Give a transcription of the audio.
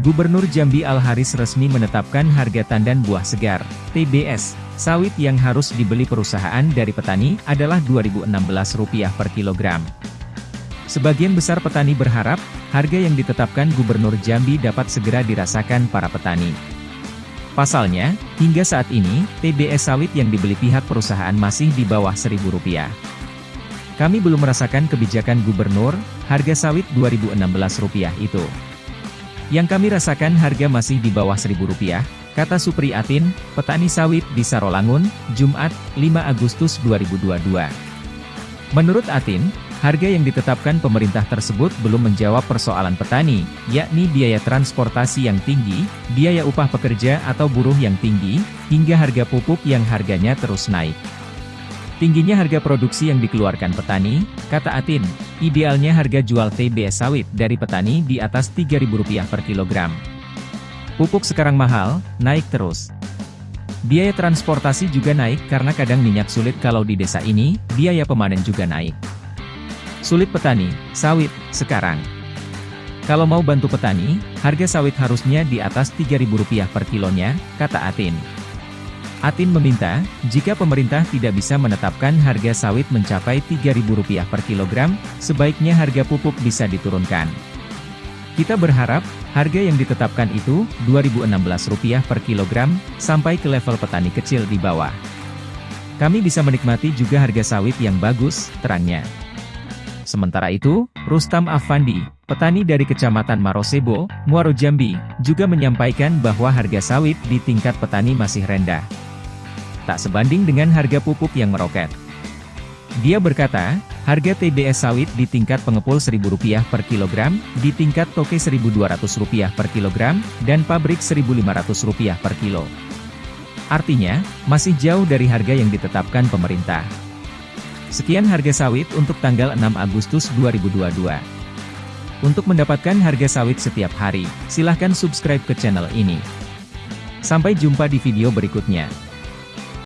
Gubernur Jambi Al-Haris resmi menetapkan harga tandan buah segar, TBS, sawit yang harus dibeli perusahaan dari petani adalah Rp2.016 per kilogram. Sebagian besar petani berharap, harga yang ditetapkan Gubernur Jambi dapat segera dirasakan para petani. Pasalnya, hingga saat ini, TBS sawit yang dibeli pihak perusahaan masih di bawah Rp1.000. Kami belum merasakan kebijakan gubernur, harga sawit Rp2.016 itu. Yang kami rasakan harga masih di bawah Rp1.000, kata Supri Atin, petani sawit di Sarolangun, Jumat, 5 Agustus 2022. Menurut Atin, harga yang ditetapkan pemerintah tersebut belum menjawab persoalan petani, yakni biaya transportasi yang tinggi, biaya upah pekerja atau buruh yang tinggi, hingga harga pupuk yang harganya terus naik. Tingginya harga produksi yang dikeluarkan petani, kata Atin, idealnya harga jual TBS sawit dari petani di atas Rp3.000 per kilogram. Pupuk sekarang mahal, naik terus. Biaya transportasi juga naik karena kadang minyak sulit kalau di desa ini, biaya pemanen juga naik. Sulit petani, sawit, sekarang. Kalau mau bantu petani, harga sawit harusnya di atas Rp3.000 per kilonya, kata Atin. Atin meminta, jika pemerintah tidak bisa menetapkan harga sawit mencapai Rp3.000 per kilogram, sebaiknya harga pupuk bisa diturunkan. Kita berharap, harga yang ditetapkan itu, Rp2.016 per kilogram, sampai ke level petani kecil di bawah. Kami bisa menikmati juga harga sawit yang bagus, terangnya. Sementara itu, Rustam Afandi, petani dari Kecamatan Marosebo, Muaro Jambi, juga menyampaikan bahwa harga sawit di tingkat petani masih rendah tak sebanding dengan harga pupuk yang meroket. Dia berkata, harga TBS sawit di tingkat pengepul Rp1.000 per kilogram, di tingkat toke Rp1.200 per kilogram, dan pabrik Rp1.500 per kilo. Artinya, masih jauh dari harga yang ditetapkan pemerintah. Sekian harga sawit untuk tanggal 6 Agustus 2022. Untuk mendapatkan harga sawit setiap hari, silahkan subscribe ke channel ini. Sampai jumpa di video berikutnya.